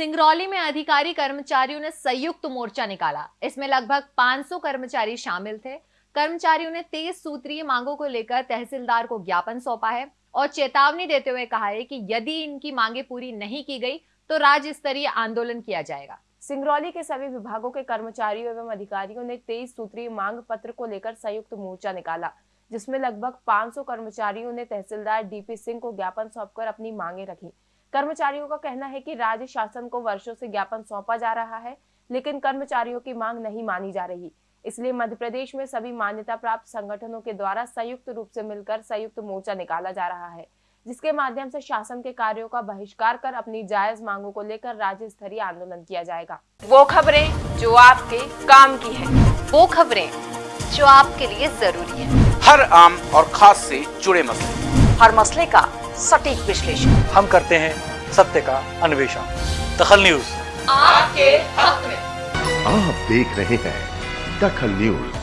सिंगरौली में अधिकारी कर्मचारियों ने संयुक्त मोर्चा निकाला। इसमें लगभग 500 कर्मचारी शामिल थे। कर्मचारियों ने तेईस सूत्रीय मांगों को लेकर तहसीलदार को ज्ञापन सौंपा है और चेतावनी देते हुए कहा है कि यदि इनकी मांगे पूरी नहीं की गई तो राज्य स्तरीय आंदोलन किया जाएगा। सिंगरौली के सभी विभागों के कर्मचारियों एवं अधिकारियों ने तेईस सूत्रीय मांग पत्र को लेकर संयुक्त मोर्चा निकाला, जिसमें लगभग 500 कर्मचारियों ने तहसीलदार डीपी सिंह को ज्ञापन सौंपकर अपनी मांगे रखी। कर्मचारियों का कहना है कि राज्य शासन को वर्षों से ज्ञापन सौंपा जा रहा है लेकिन कर्मचारियों की मांग नहीं मानी जा रही। इसलिए मध्य प्रदेश में सभी मान्यता प्राप्त संगठनों के द्वारा संयुक्त रूप से मिलकर संयुक्त मोर्चा निकाला जा रहा है जिसके माध्यम से शासन के कार्यों का बहिष्कार कर अपनी जायज़ मांगों को लेकर राज्य स्तरीय आंदोलन किया जाएगा। वो खबरें जो आपके काम की है। वो खबरें जो आपके लिए ज़रूरी है। हर आम और खास से जुड़े मसले। हर मसले का सटीक विश्लेषण। हम करते हैं सत्य का अन्वेषण। दखल न्यूज़। आपके हक में। आप देख रहे हैं दखल न्यूज़।